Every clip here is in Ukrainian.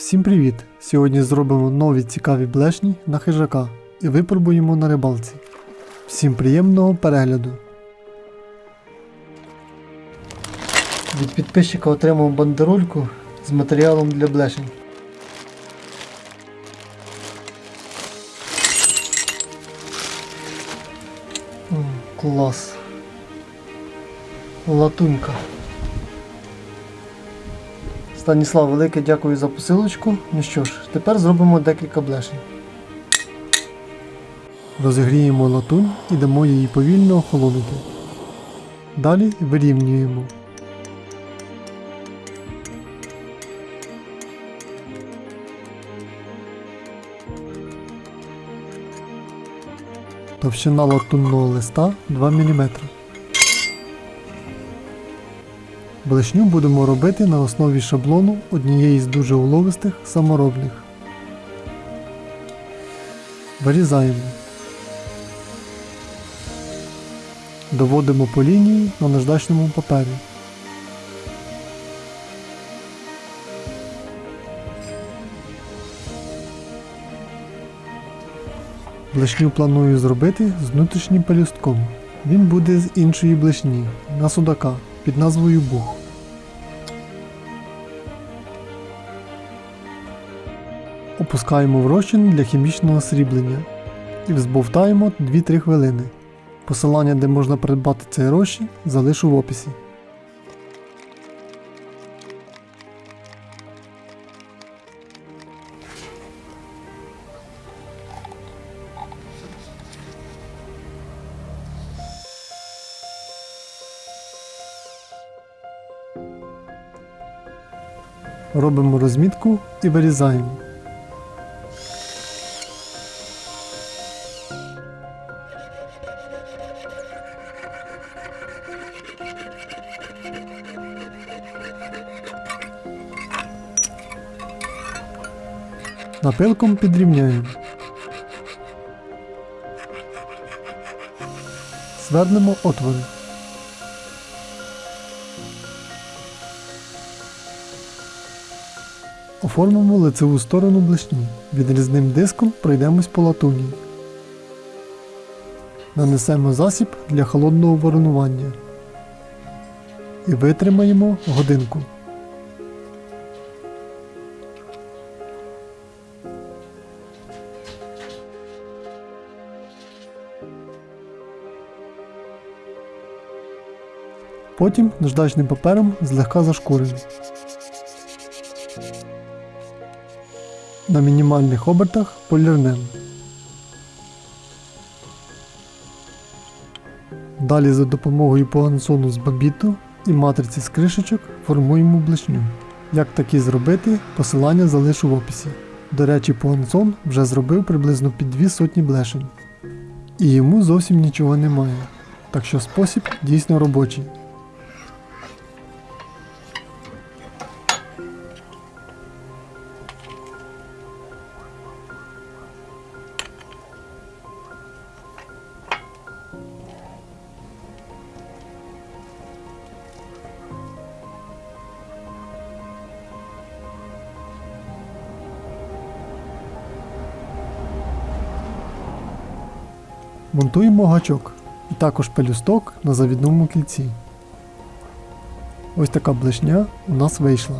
Всім привіт! Сьогодні зробимо нові цікаві блешні на хижака і випробуємо на рибалці. Всім приємного перегляду! Від підписчика отримав бандерольку з матеріалом для блешень. Клас. Латунька. Станіслав, велике дякую за посилочку. Ну що ж, тепер зробимо декілька блешень. Розігріємо латунь і дамо її повільно охолонути. Далі вирівнюємо. Товщина латунного листа 2 мм. Блешню будемо робити на основі шаблону однієї з дуже уловистих саморобних. Вирізаємо. Доводимо по лінії на наждачному папері. Блешню планую зробити з внутрішнім пелюстком. Він буде з іншої блешні на судака під назвою Бух. Опускаємо в розчин для хімічного сріблення і взбовтаємо 2-3 хвилини. Посилання, де можна придбати цей розчин, залишу в описі. Робимо розмітку і вирізаємо. Напилком підрівняємо. Звернемо отвори. Оформимо лицеву сторону блешні. Відрізним диском пройдемось по латуні. Нанесемо засіб для холодного воронування. І витримаємо годинку. Потім наждачним папером злегка зашкуримо. На мінімальних обертах полірнемо. Далі за допомогою пуансону з бабіту і матриці з кришечок формуємо блешню. Як такі зробити, посилання залишу в описі. До речі, пуансон вже зробив приблизно під дві сотні блешень. І йому зовсім нічого немає. Так що спосіб дійсно робочий. Монтуємо гачок і також пелюсток на завідному кільці. Ось така блешня у нас вийшла.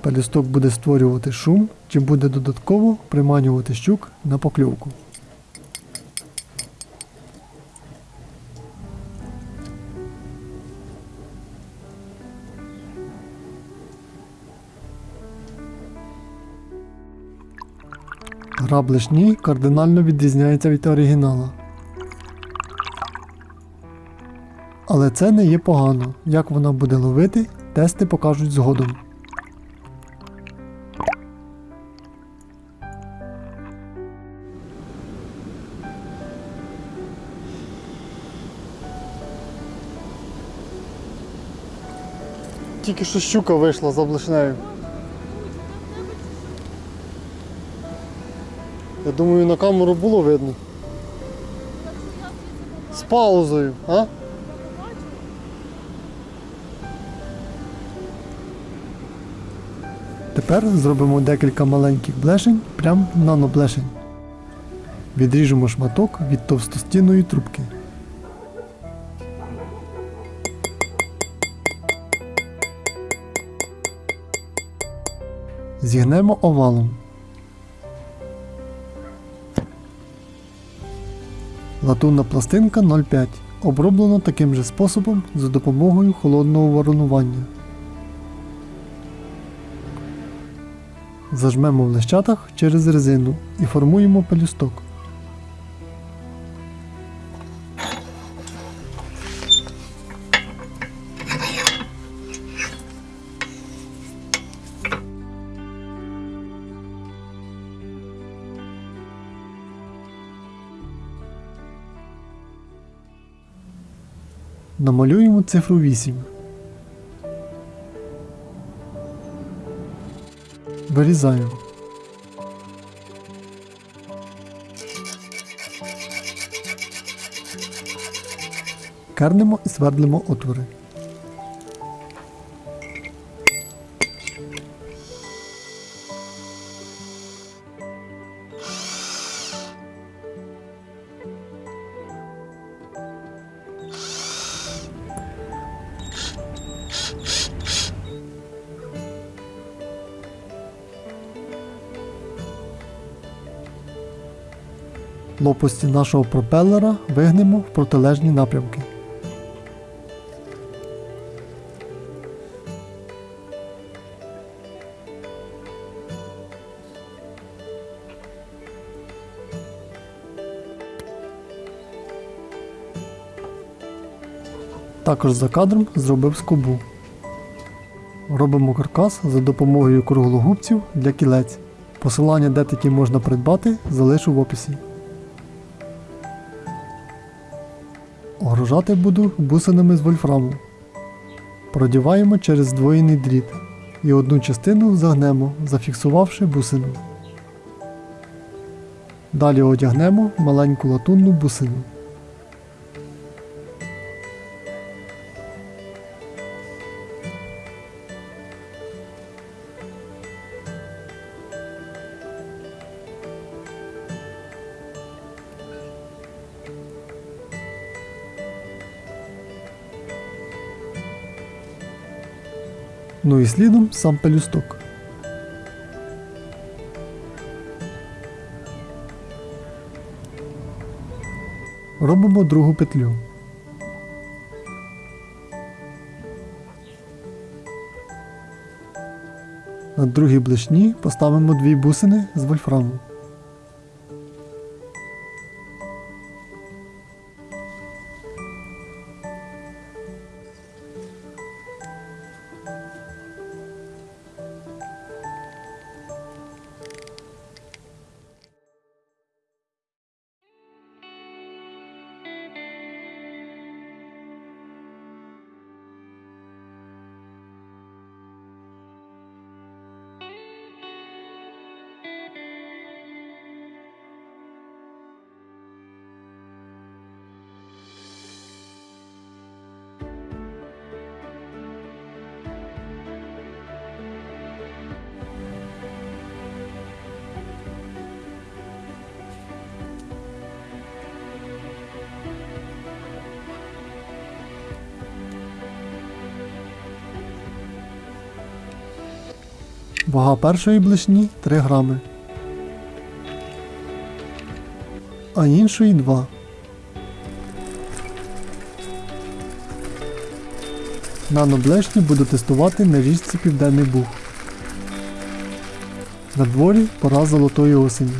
Пелюсток буде створювати шум, чим буде додатково приманювати щук на покльовку. Гра блешні кардинально відрізняється від оригінала. Але це не є погано. Як вона буде ловити, тести покажуть згодом. Тільки що щука вийшла за блешнею. Я думаю, на камеру було видно. З паузою, а? Тепер зробимо декілька маленьких блешень, прям наноблешень. Відріжемо шматок від товстостінної трубки. Зігнемо овалом. Латунна пластинка 0,5 оброблена таким же способом за допомогою холодного воронування. Зажмемо в лещатах через резину і формуємо пелюсток. Намалюємо цифру 8. Вирізаємо. Кернемо і свердлимо отвори. Лопасті нашого пропелера вигнемо в протилежні напрямки. Також за кадром зробив скобу. Робимо каркас за допомогою круглогубців для кілець. Посилання, де такі можна придбати, залишу в описі. Огружати буду бусинами з вольфраму. Продіваємо через здвоєний дріт і одну частину загнемо, зафіксувавши бусину. Далі одягнемо маленьку латунну бусину. Ну і слідом сам пелюсток. Робимо другу петлю. На другій блишні поставимо дві бусини з вольфраму. Вага першої блишні 3 грами, а іншої 2. Наноблешні буду тестувати на річці Південний Буг. На дворі пора золотої осені.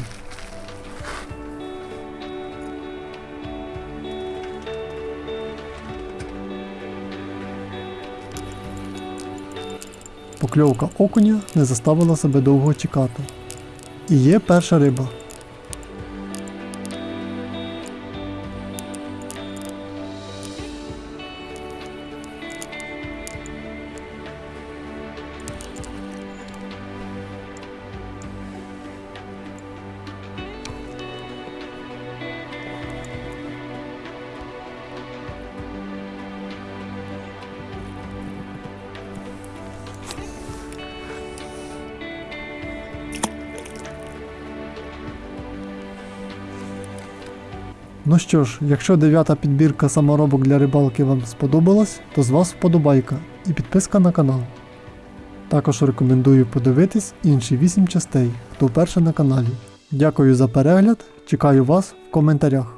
Покльовка окуня не заставила себе довго чекати. І є перша риба. Ну що ж, якщо дев'ята підбірка саморобок для рибалки вам сподобалась, то з вас вподобайка і підписка на канал. Також рекомендую подивитись інші 8 частей, хто вперше на каналі. Дякую за перегляд, чекаю вас в коментарях.